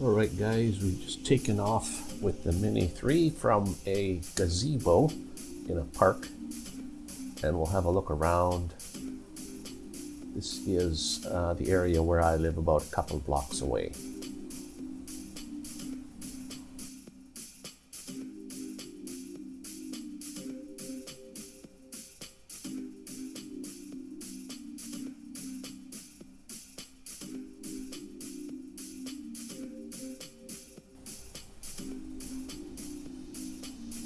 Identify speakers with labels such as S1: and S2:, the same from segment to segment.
S1: All right, guys, we've just taken off with the Mini 3 from a gazebo in a park, and we'll have a look around. This is uh, the area where I live about a couple blocks away.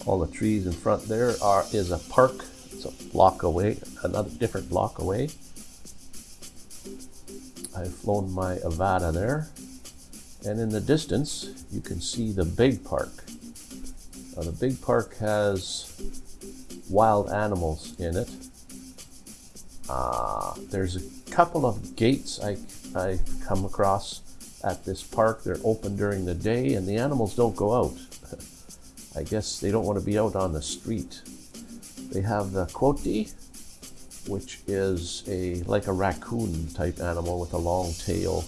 S1: All the trees in front there are is a park. It's a block away another different block away. I've flown my Avata there. And in the distance you can see the big park. Now, the big park has wild animals in it. Uh, there's a couple of gates I, I come across at this park. They're open during the day and the animals don't go out I guess they don't want to be out on the street. They have the coati, which is a like a raccoon type animal with a long tail,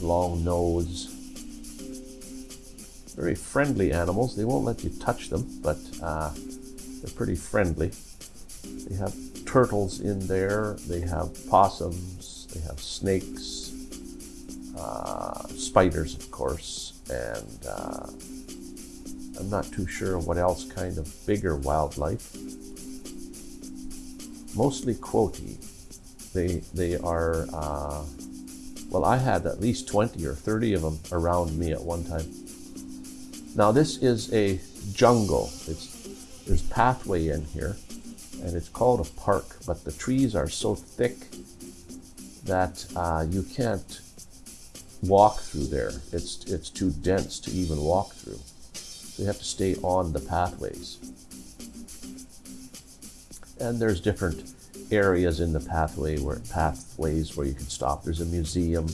S1: long nose. Very friendly animals. They won't let you touch them, but uh, they're pretty friendly. They have turtles in there. They have possums. They have snakes, uh, spiders, of course, and uh, I'm not too sure what else kind of bigger wildlife. Mostly coati. They, they are, uh, well, I had at least 20 or 30 of them around me at one time. Now this is a jungle. It's, there's pathway in here and it's called a park, but the trees are so thick that uh, you can't walk through there. It's, it's too dense to even walk through. You have to stay on the pathways. And there's different areas in the pathway where pathways where you can stop. There's a museum,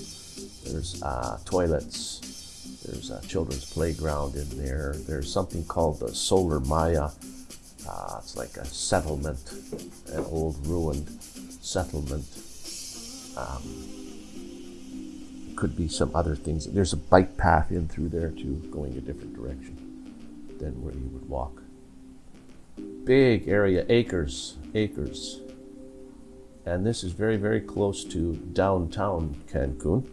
S1: there's uh, toilets, there's a children's playground in there. There's something called the Solar Maya. Uh, it's like a settlement, an old ruined settlement. Um, could be some other things. There's a bike path in through there too, going a different direction than where you would walk. Big area, acres, acres. And this is very, very close to downtown Cancun.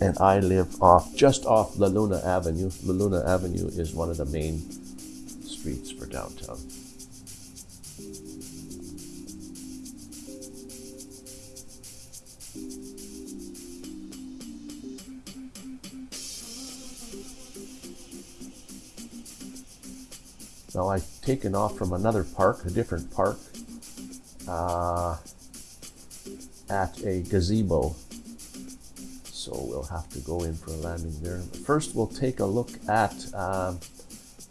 S1: And I live off, just off La Luna Avenue. La Luna Avenue is one of the main streets for downtown. Now I've taken off from another park, a different park, uh, at a gazebo. So we'll have to go in for a landing there. First we'll take a look at uh,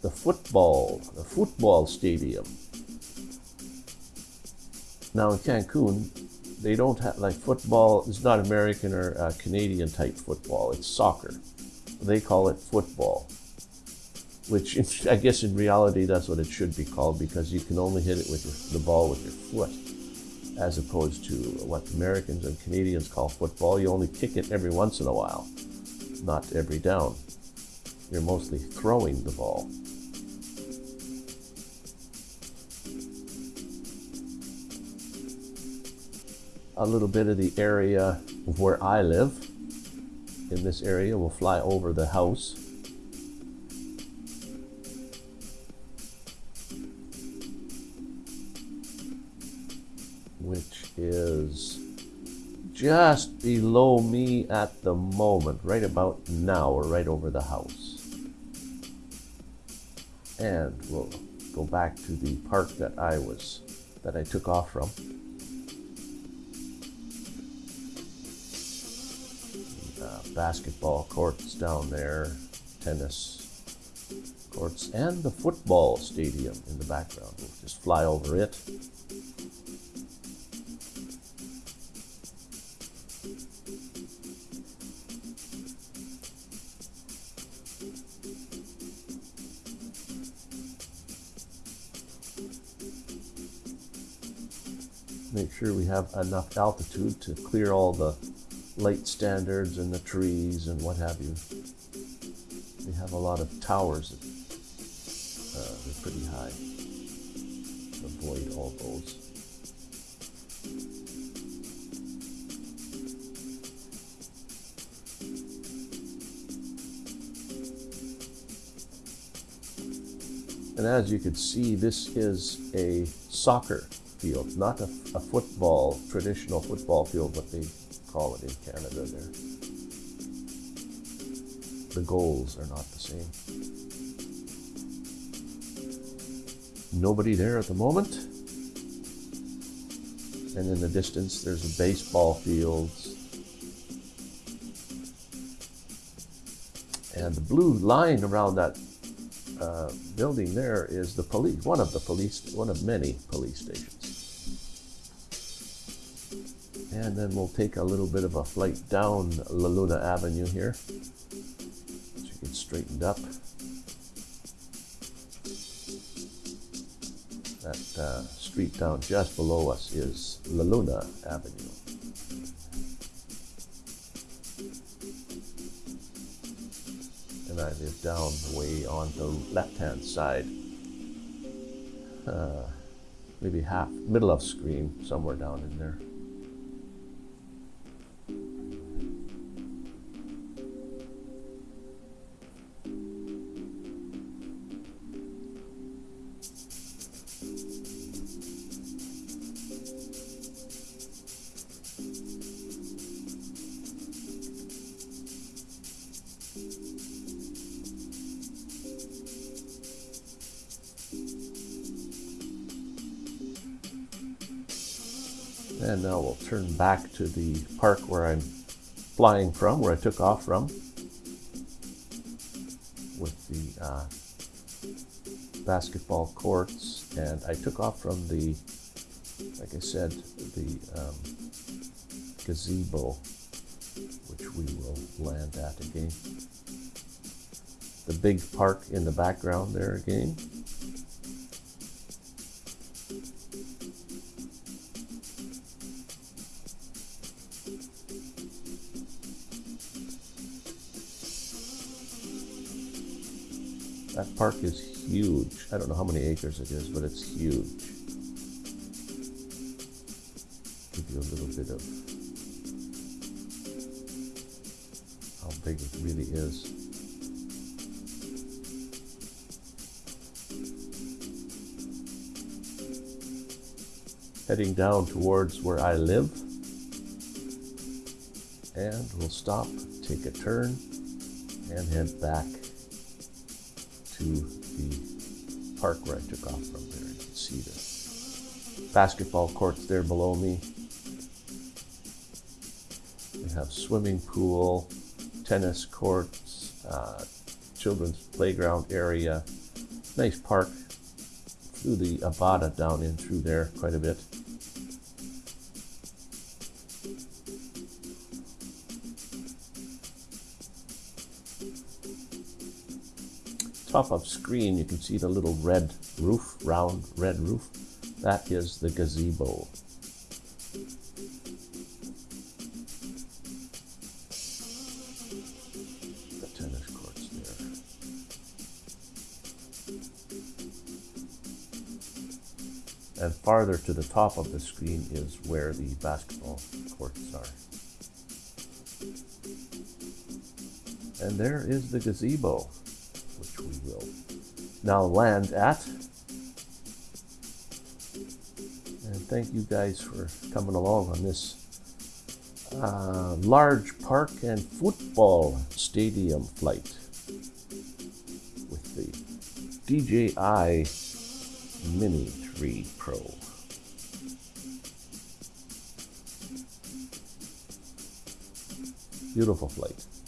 S1: the football, the football stadium. Now in Cancun, they don't have, like football it's not American or uh, Canadian type football, it's soccer. They call it football which I guess in reality that's what it should be called because you can only hit it with your, the ball with your foot as opposed to what Americans and Canadians call football. You only kick it every once in a while, not every down. You're mostly throwing the ball. A little bit of the area where I live in this area will fly over the house just below me at the moment, right about now, or right over the house. And we'll go back to the park that I was, that I took off from. Uh, basketball courts down there, tennis courts, and the football stadium in the background. We'll just fly over it. Make sure we have enough altitude to clear all the light standards and the trees and what have you. We have a lot of towers. That, uh, they're pretty high. Avoid all those. And as you can see, this is a soccer field, not a, a football, traditional football field, what they call it in Canada there. The goals are not the same. Nobody there at the moment. And in the distance, there's a baseball field. And the blue line around that uh, building there is the police, one of the police, one of many police stations. And then we'll take a little bit of a flight down La Luna Avenue here. So you get straightened up. That uh, street down just below us is La Luna Avenue. and I live down way on the left-hand side. Uh, maybe half, middle of screen, somewhere down in there. And now we'll turn back to the park where I'm flying from, where I took off from, with the uh, basketball courts. And I took off from the, like I said, the um, gazebo, which we will land at again. The big park in the background there again. That park is huge. I don't know how many acres it is, but it's huge. Give you a little bit of how big it really is. Heading down towards where I live. And we'll stop, take a turn, and head back to the park where I took off from there. You can see the basketball courts there below me. We have swimming pool, tennis courts, uh, children's playground area, nice park. Through the Avata down in through there quite a bit. Top of screen, you can see the little red roof, round red roof. That is the gazebo. The tennis courts there. And farther to the top of the screen is where the basketball courts are. And there is the gazebo we will now land at. And thank you guys for coming along on this uh, large park and football stadium flight with the DJI Mini 3 Pro. Beautiful flight.